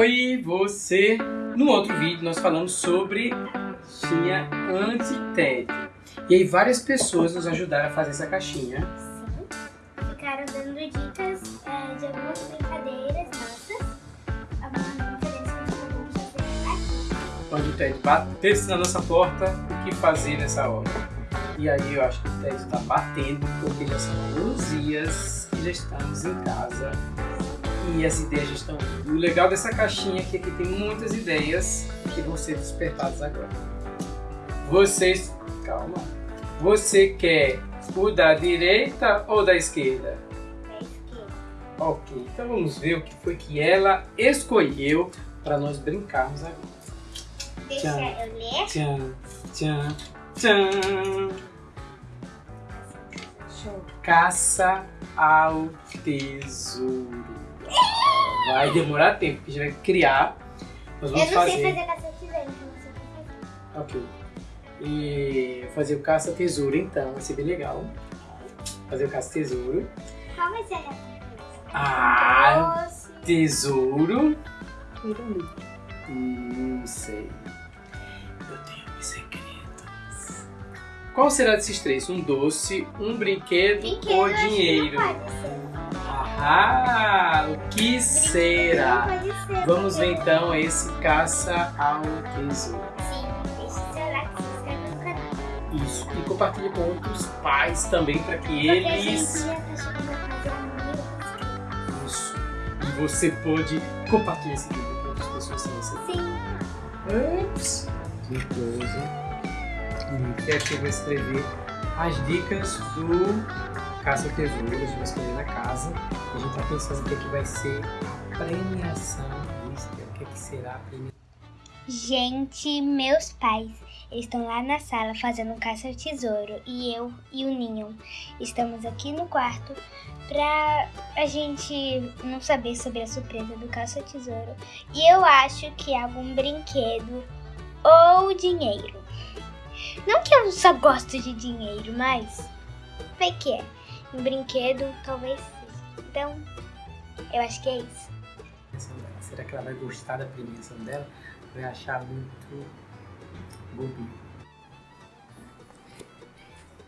Oi, você! No outro vídeo nós falamos sobre caixinha anti-TED. E aí várias pessoas nos ajudaram a fazer essa caixinha. Sim. Ficaram dando dicas é, de algumas brincadeiras nossas. Algumas brincadeiras que nós vamos fazer aqui. Onde o TED batesse na nossa porta, o que fazer nessa hora? E aí eu acho que o TED está batendo, porque já são alguns dias que já estamos em casa e as ideias estão O legal dessa caixinha é que aqui tem muitas ideias que vão ser despertadas agora. Vocês... Calma. Você quer o da direita ou da esquerda? Da esquerda. Ok, então vamos ver o que foi que ela escolheu para nós brincarmos agora. Deixa tchan, eu ler. Tchan, tchan, tchan. Caça ao tesouro. Vai demorar tempo, porque a gente vai criar. Nós vamos eu não fazer... sei fazer caça-tesouro, então você fazer. Ok. E fazer o caça-tesouro, então, vai ser bem legal. Fazer o caça-tesouro. Qual vai ser a Ah, tesouro. Não sei. Eu tenho meus segredos. Qual será desses três? Um doce, um brinquedo, brinquedo ou dinheiro? Ah, o que será? Vamos ver então esse caça ao tesouro. Sim, seu like, se inscreve no canal. Isso, e compartilhe com outros pais também para que eles... Isso, e você pode compartilhar esse vídeo com outras pessoas sem você. Sim. Ups, que coisa. E aqui eu vou escrever as dicas do caça ao tesouro, a gente vai escolher na casa. A gente está pensando é que vai ser a premiação o que, é que será a premiação. Gente, meus pais, estão lá na sala fazendo caça ao tesouro e eu e o Ninho estamos aqui no quarto pra a gente não saber sobre a surpresa do caça ao tesouro. E eu acho que é algum brinquedo ou dinheiro. Não que eu só gosto de dinheiro, mas vai que é um brinquedo, talvez. Então, eu acho que é isso. Será que ela vai gostar da premiação dela? Vai achar muito bobinho.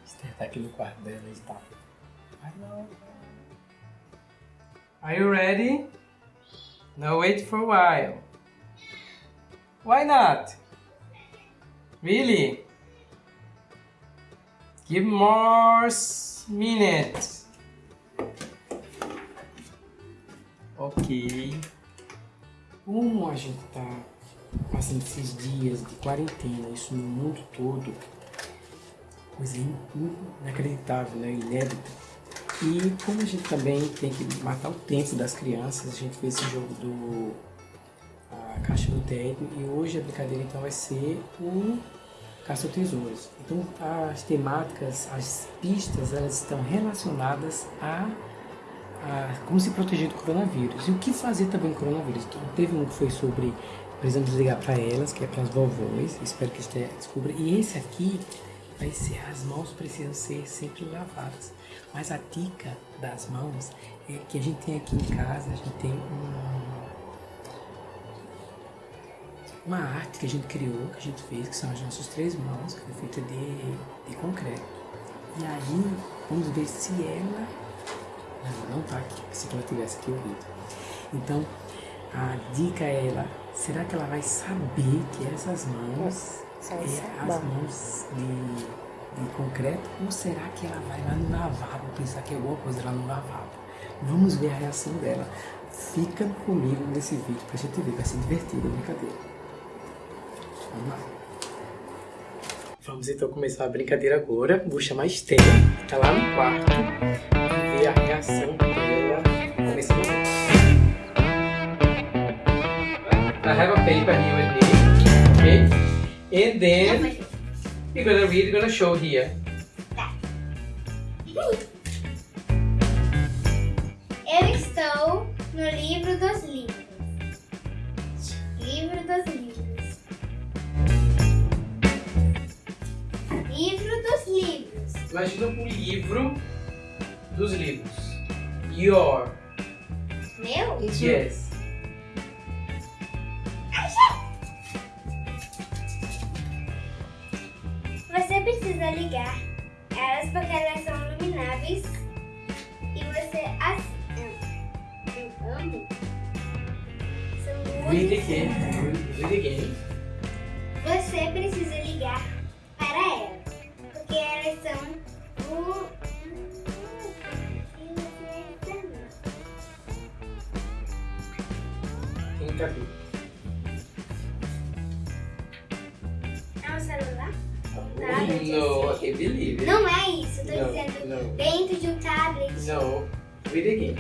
Esther tá aqui no quarto dela e tá. Are you ready? No, wait for a while. Why not? Really? Give more minutes. Ok. Como a gente tá passando esses dias de quarentena, isso no mundo todo, coisa inacreditável, né? Inédita. E como a gente também tem que matar o tempo das crianças, a gente fez esse jogo do a Caixa do Tédio e hoje a brincadeira então vai ser o caça-tesouros. Então, as temáticas, as pistas, elas estão relacionadas a, a, como se proteger do coronavírus. E o que fazer também com o coronavírus. Então, teve um que foi sobre precisamos ligar para elas, que é para as vovós, espero que você descubra. E esse aqui vai ser, as mãos precisam ser sempre lavadas. Mas a dica das mãos é que a gente tem aqui em casa, a gente tem um uma arte que a gente criou, que a gente fez, que são as nossas três mãos, que foi feita de, de concreto. E aí, vamos ver se ela... Não, não tá aqui, se ela tivesse aqui ouvido. Então, a dica é ela, será que ela vai saber que essas mãos é as mãos de, de concreto ou será que ela vai lá no lavabo pensar que é alguma coisa lá no lavabo? Vamos ver a reação dela. Fica comigo nesse vídeo pra gente ver, vai ser divertido a brincadeira. Vamos então começar a brincadeira agora. Vou chamar a Esther, que tá lá no quarto, e ver a reação dela nesse momento. I have a paper here with me, okay? And then we're gonna read, we're gonna show here. Imagina um livro dos livros. Your. Meu? Yes. Você precisa ligar elas porque elas são ilumináveis e você as... Eu amo. São muito... Read Você precisa ligar são o Tem cabelo. É um celular? No, I believe it. Não é isso, eu tô No, dizendo no. dentro de um tablet. No. Read again.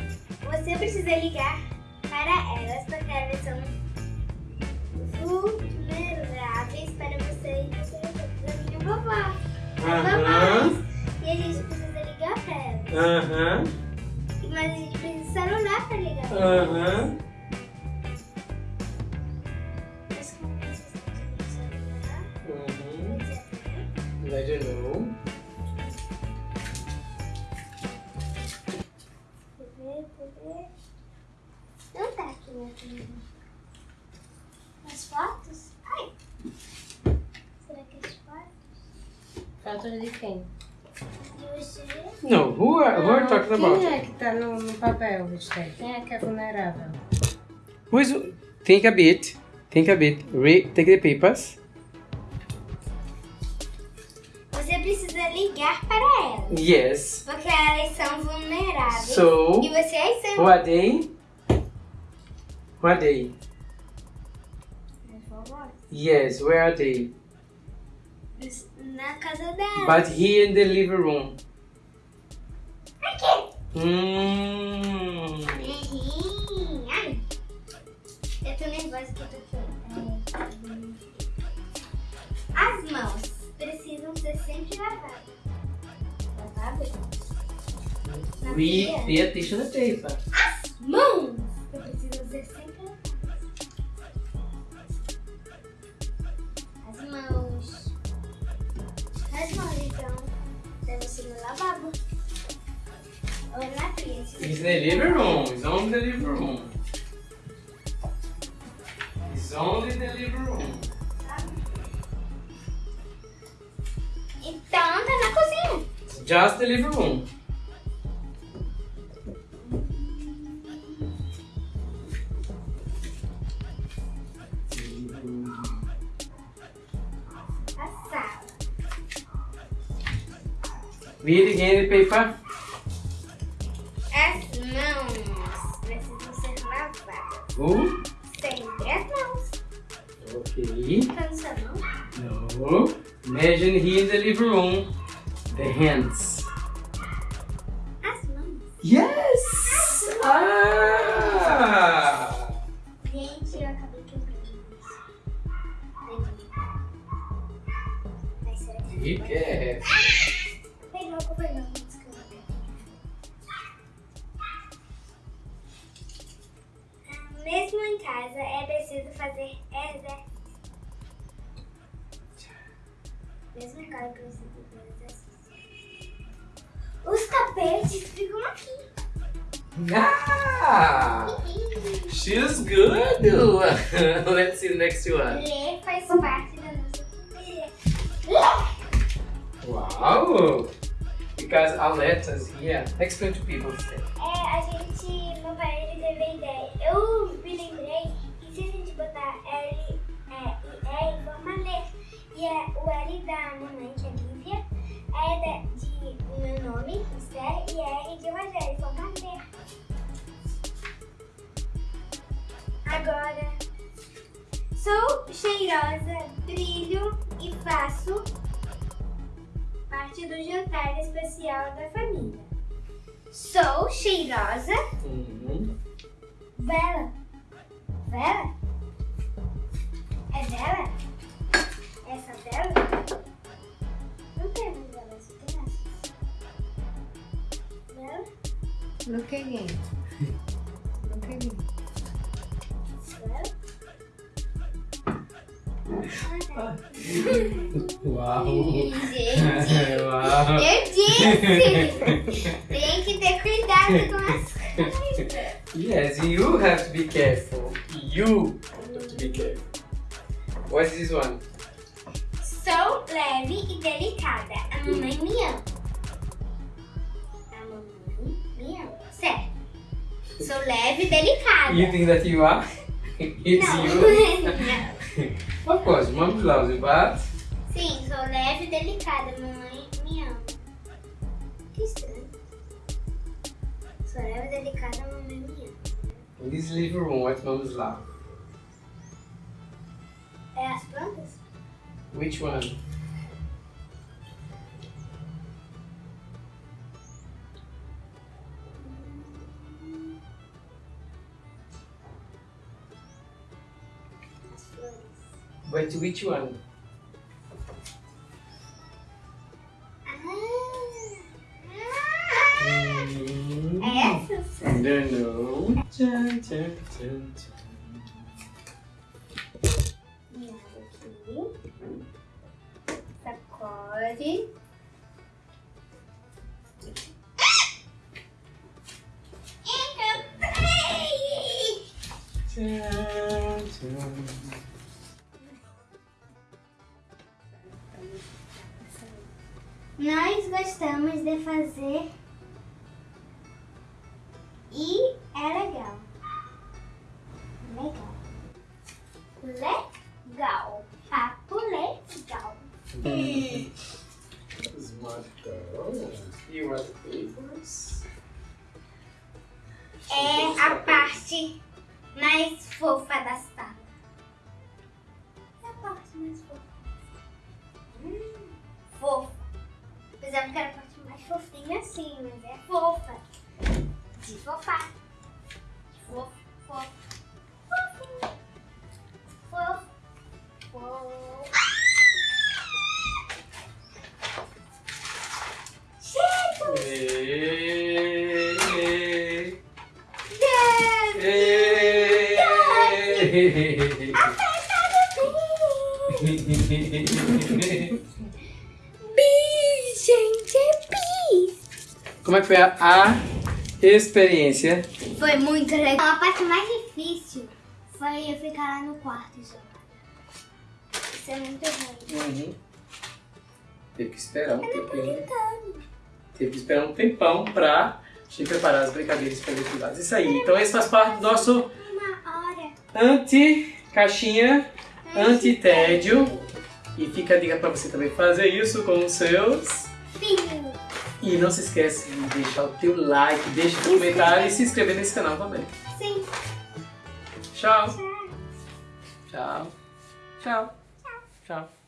Você precisa ligar para elas porque elas são vulneráveis para você e você para minha vovó. Vovós. E a gente precisa ligar para elas. Aham. Mas a gente precisa de celular para ligar Uh-huh. elas. Aham. Mas como que vocês têm de celular? Uhum. Etc. I don't Foto de quem? De você? No, who are, who are Ah, talking quem about? é que tá no, no papel, Gustavo? Quem é que é vulnerável? Who is, think a bit. Think a bit. Read, take the papers. Você precisa ligar para elas. Yes. Porque elas são vulneráveis. So, E vocês são. who are they? Who are they? Yes, where are they? Na casa dela. But here in the living room. Aqui. Hmm. Ih, Ai. Eu tô nervosa que eu tô aqui. As mãos precisam ser sempre lavadas. Lavadas? We pay attention to the paper. Devem ser no lavabo. Ou na pia. It's in the living room. It's only the living room. It's only the living room. Então, tá na cozinha. Just the living room. Read again the paper. As mãos precisam ser lavadas. Who? Sempre as mãos. Okay. No sua mão? No. Imagine here in the living room. The hands. As mãos. Yes! Ah! Gente, eu acabei quebrando isso. Ai, será que... Preciso fazer exercício. Os tapetes ficam aqui. Ah! She's good. Let's see the next one. Ler faz parte da nossa. Wow! Because our letters here. Explain to people. É, a gente, meu pai, ele teve a ideia. Eu cheirosa, brilho e faço parte do jantar especial da família. Sou cheirosa. Uhum. Vela. Vela? É vela? Essa vela? Não temos vela, só tem essas. Vela? Look again. Look again. Uau! Gente, Uau! eu disse! Tem que ter cuidado com as coisas. Yes, you have to be careful. You have to be careful. What's this one? Sou leve e delicada. A mamãe me ama. A mamãe me ama. Certo. Sou leve e delicada. You think that you are? It's Não. you. Não. Of course, mom loves you, but Sim, sou leve e delicada. Mamãe me ama. Que estranho. Sou leve e delicada. Mamãe me ama. in this living room, what moms love? É as plantas? Which one? But which one? Ah! Mm. Essas? I don't know. Tchan, tchan, tchan, tchan. Minha aqui. Sacode. Gostamos de fazer assim, mas é fofa. De fofar. Fofo, fofo. Fofo. Fofo. Fofo. Chega! Hey, Yes! hey. Como é que foi a, a experiência? Foi muito legal. A parte mais difícil foi eu ficar lá no quarto isolada. Isso é muito ruim. Uhum. Teve que esperar um Eu tempinho. Teve que esperar um tempão pra te preparar as brincadeiras para. Isso aí. Então esse faz parte do nosso anti-caixinha, anti-tédio. E fica a dica pra você também fazer isso com os seus. Filho. E não se esquece de deixar o teu like, deixa o comentário e se inscrever nesse canal também. Sim. Tchau. Tchau. Tchau. Tchau. Tchau.